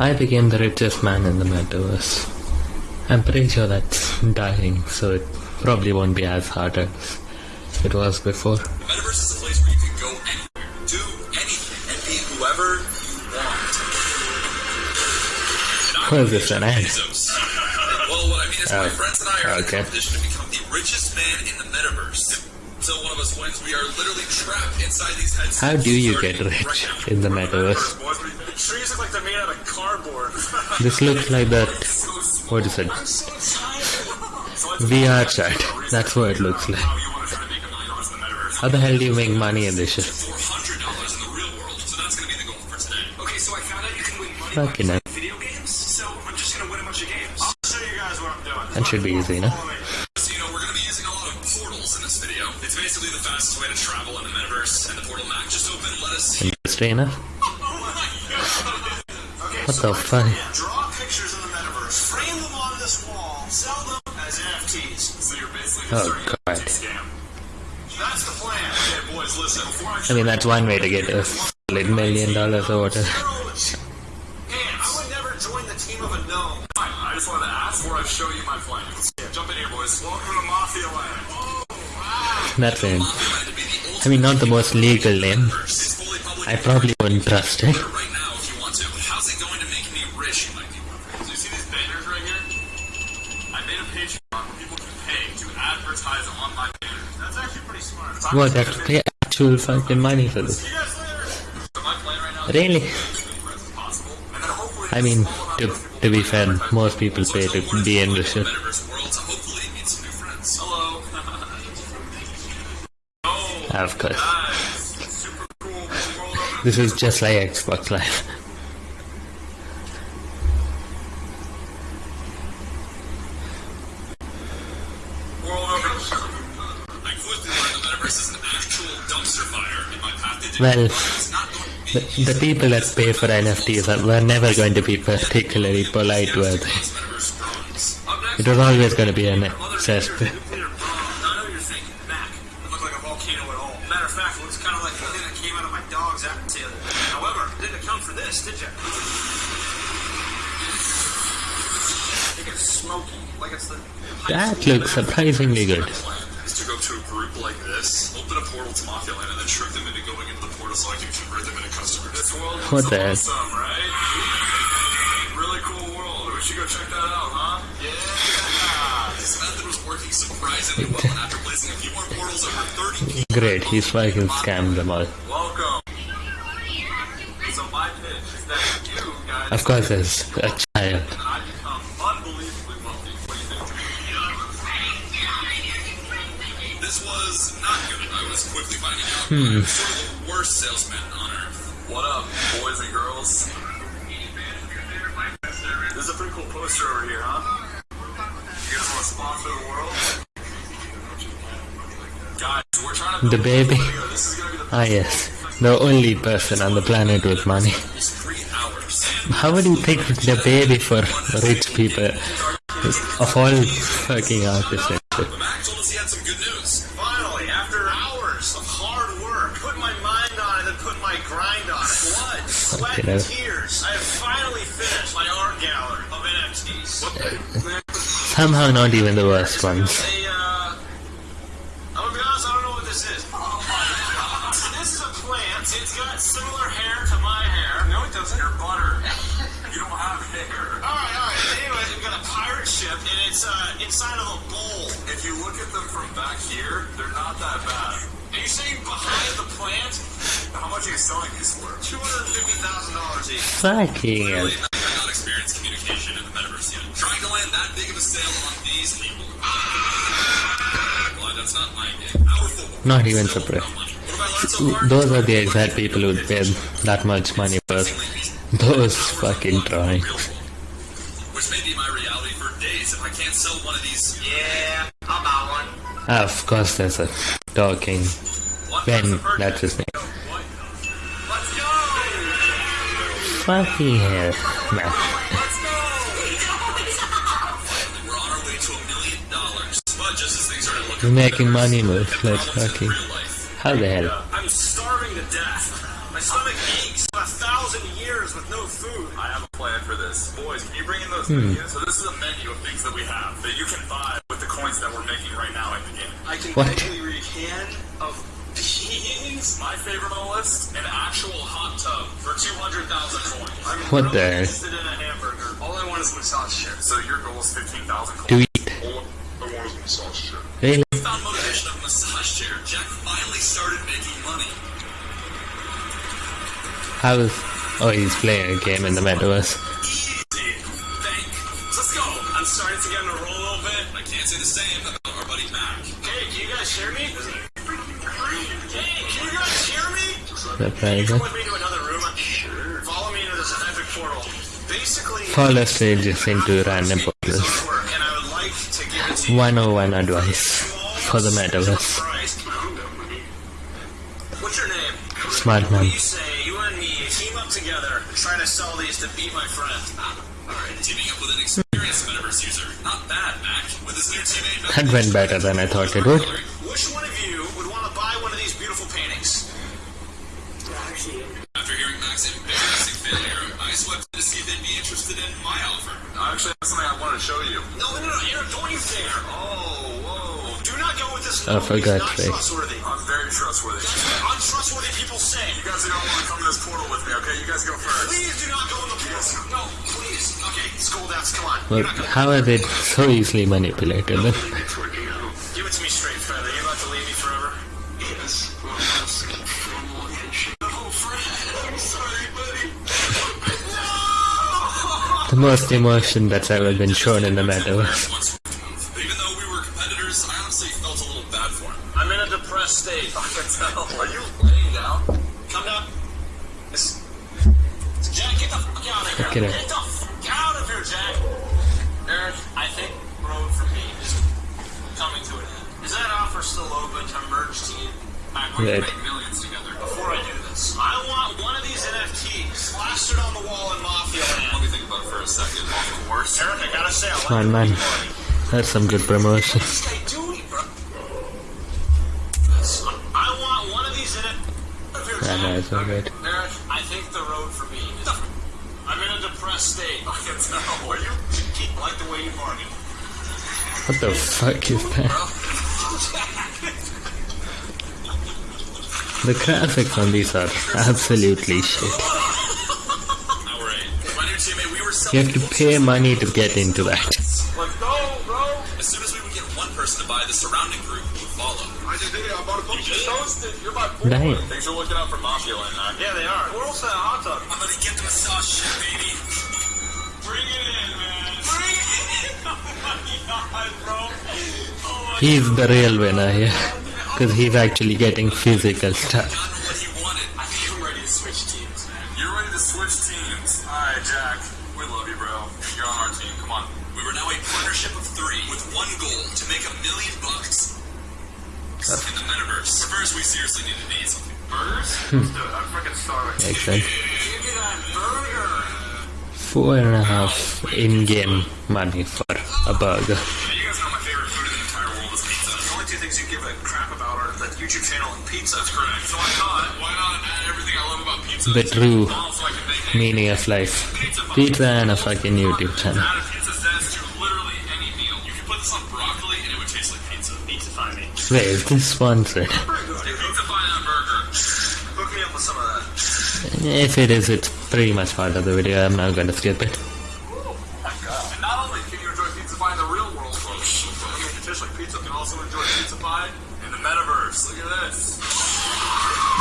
I became the richest man in the metaverse. I'm pretty sure that's dying, so it probably won't be as hard as it was before. The metaverse is a place where you can go anywhere, do anything, and be whoever you want. What is this, an ad? Well, what I mean is my Oh, friends and I are in a okay. competition to become the richest man in the metaverse. Until one of us wins, we are literally trapped inside these headsets. How do you starting get right rich now. in the metaverse? Trees look like they're made out of cardboard. This looks like that. What is it? VR chat. That's what it looks like. How you want to try to make a million dollars in the metaverse? How the hell do you make money in this shit? Four hundred dollars in the real world, Oh, that's the plan. Okay, boys, listen. Before I mean, that's one way to get a solid million dollars or whatever. Hey, I would never join the team of a I just wanted to ask before I show you my plans. Jump in here, boys. Welcome to Mafia Land. Oh. That's it. I mean, not the most legal name. Oh, It's I probably wouldn't trust it. right now if you want to. But how's it going to make me rich? You might be wondering. Do you see these banners right here? I made a Patreon where people can pay to advertise on my banners. That's actually pretty smart. What? I have to pay actual fucking money for this? See you guys later. So my plan right now is Really? to be as many friends as possible, and then hopefully I mean, to, to be fair, most people pay to be in the shit. Metaverse world This is just like Xbox Live. Well, the, the people that pay for NFTs are, were never going to be particularly polite. Up next, It was always going to be an Mother That looks surprisingly good. is to go to a group like this, open a portal to Mafia Land, and then trick them into going into the portal so I can convert them into customers. This world What is the heck? right? Really cool world. We should go check that out, huh? Yeah. This method was working surprisingly well, and after placing a few more portals, over 30 people Great, he's fucking scammed them all. Welcome. So my pitch is that you guys Of course, there's a child. Was not good. I was quickly finding out Hmm. I was sort of the worst salesman on earth. What up, boys and girls? This is a pretty cool poster over here, huh? You guys want to sponsor the world? Guys, we're trying to The baby. This is gonna be the Ah, yes. The only person on the planet with money. Almost three hours. How would you pick the baby for rich people? Of all fucking artists sweat, Okay, tears, I have finally finished my art gallery of NFTs. Somehow not even the worst ones. Hey, uh, I'm gonna be honest, I don't know what this is. this is a plant. It's got similar hair to my hair. No, it doesn't. Your butter. You don't have hair. Alright, alright. Anyways, we've got a pirate ship, and it's, uh, inside of a bowl. If you look at them from back here, they're not that bad. Are you saying behind the plant? How much are you selling these for? $250,000. Fucking. Really, not experienced communication in the metaverse yet. Trying to land that big of a sale on these people. Well, that's not my game. Not even Still surprised. no money. What have I learned so far? Those are the exact people who'd pay that much money for those fucking drawings. Which may be my reality for days if I can't sell one of these. Yeah, I'll buy one. Of course, there's a talking What Ben. That's his name. Started looking We're making money move. Let's fucking. How the hell? I'm starving to death. My stomach aches. for A thousand years with no food. I have a plan for this. Boys, can you bring in those hmm. menus? So this is a menu of things that we have that you can buy with the coins that we're making right now in the game. I can What? kindly read can of beans. My favorite on the list, an actual hot tub for 200,000 coins. I'm What really the- interested in a hamburger. All I want is massage chair. So your goal is 15,000 coins. To eat. All I want is massage chair. Really? Found motivation of a massage chair. Jack finally started making money. How's... Oh, he's playing a game in the metaverse. Surprising. Come with me to another room. Sure. Follow me into this epic portal. Basically, Follow strangers into random portals. artwork, and I would like to give it 101 advice for the metaverse. What's your name? Smart man. do you say? You and me team up together and try to sell these to beat my friend. Ah, Alright, teaming up with an experienced metaverse user. Not bad, Mac. With his new teammate, That went better than I thought it one would interested in my offer. I actually have something I want to show you. No, no, no, Aaron, don't you dare. Oh, whoa. Do not go with this. Oh, no, for he's God's not sake. trustworthy. I'm very trustworthy. That's what untrustworthy people say. You guys are going to want to come to this portal with me, okay? You guys go first. Please do not go in the portal. No, please. Okay, school dance, come on. But You're not gonna- how are they so easily manipulated most emotion that's ever been shown in the metaverse. Even though we were competitors, I honestly felt a little bad for him. I'm in a depressed state. I can tell. Are you laying down? Come down. It's, it's Jack, get the fuck out of here. Get. Get the fuck out of here, Jack. Eric, I think road for me is coming to an end. Is that offer still open to merge team? I'm going to make millions together. Before I do this, I want one of these NFTs plastered on the wall in Mafia Let me think about it for a second. Of course. Eric, I gotta say, I like Man, man. That's some good promotion. This guy doing, bro? I want one of these in it. I know, it's all good. Eric, I think the road for me is. I'm in a depressed state. I can tell. Are you? Keep like the way you bargain. What the fuck is that? The graphics on these are absolutely shit. You have to pay money to get into that. As soon as we would get one person to buy, the surrounding group would follow. I just did it. I bought a book. You just hosted. You're my boy. Damn. Thanks for looking out for Mafia Land, man. Yeah, they are. We're also a hot tub. I'm gonna get the massage shit, baby. Bring it in, man. Bring it in. Oh my god, bro. Oh my He's the real winner here. Because he's actually getting physical stuff. I'm ready to switch teams, man. You're ready to switch teams. Alright, Jack. We love you, bro. You're on our team. Come on. We were now a partnership of three with one goal to make a million bucks in the metaverse. Four and a half in-game money for a burger. The YouTube channel and pizza. That's correct. So why not? Why not add everything I love about pizza? The true Also, I can make it. meaning of life. Pizza and a fucking YouTube channel. Add a pizza zest to literally any meal. You can put this on broccoli and it would taste like pizza. Pizza find me. Wait, is this sponsored? Pizza fine on burger. Hook me up with some of that. If it is, it's pretty much part of the video. I'm not gonna skip it.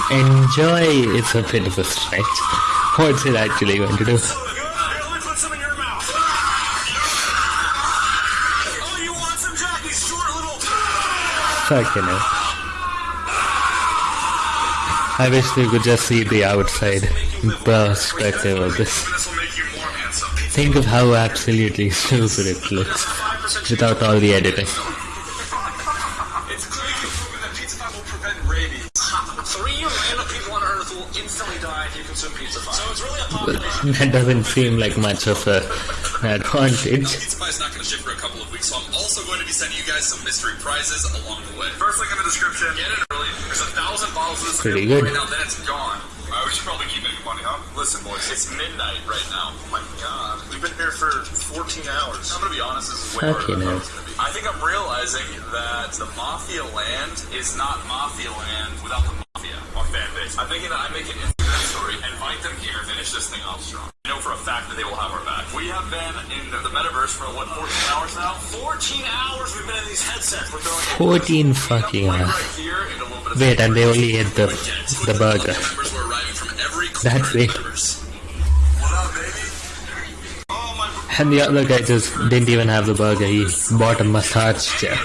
Enjoy is a bit of a stretch. What's it actually going to do? So good. Here, let me put some in your mouth. Oh, you want some, Jack? These short little. Fucking hell. I wish we could just see the outside perspective of this. This will make you more handsome. Think of how absolutely stupid it looks without all the editing. Three random people on Earth will instantly die if you consume pizza pie. So it's really a population. That doesn't seem like much of a advantage. Pizza pie is not going to ship for a couple of weeks, so I'm also going to be sending you guys some mystery prizes along the way. First link in the description. Get it early. There's a thousand bottles of this Pretty good. right now, then it's gone. I we should probably keep making money, huh? Listen, boys, it's midnight right now. Oh my god. We've been here for 14 hours. I'm gonna be honest, this is way harder than I hell. thought it was gonna be. I think I'm realizing that the Mafia land is not Mafia land without the Mafia on fan base. I'm thinking that I make an Instagram story, invite them here, finish this thing off strong. I know for a fact that they will have our back. We have been in the metaverse for what, 14 hours now? 14 hours we've been in these headsets. We're throwing 14 fucking Right hours. here and a bit of Wait, and they only ate the, the burger. Members were arriving from every That's corner it. the metaverse. What up, baby? Oh my And the other guy just didn't even have the burger, he bought a massage chair.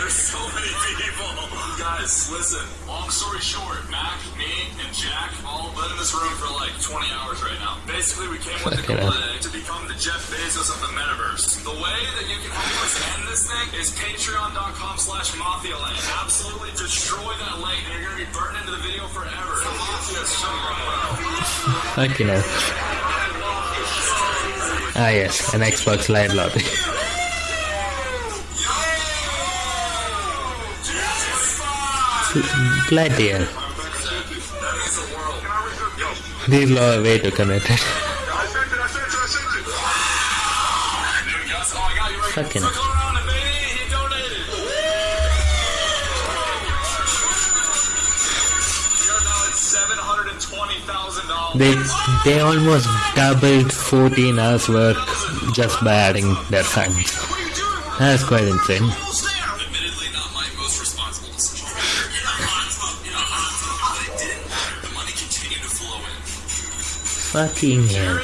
Fucking hell. to become the Jeff Bezos of the metaverse. The way that you can help us end this thing is patreon.com slash mafialand. Absolutely destroy that link and you're going to be burned into the video forever. The mafia is so wrong. Fucking hell. Ah yes, an Xbox Live lobby. Bloody hell. These law are way too committed. $720,000. They they almost doubled 14 hours work just by adding their funds. What are you doing? We're That's quite insane. almost there.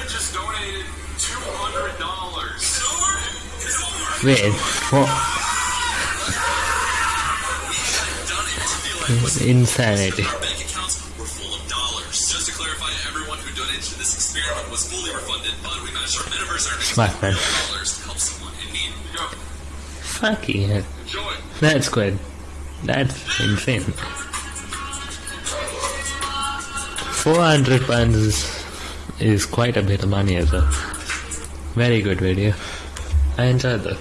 Our metaverse earnings Smart man. dollars to help someone in need. Go. Fucking hell. Enjoy. That's good. That's insane. 400 pounds is, is quite a bit of money as well. Very good video. I enjoyed that.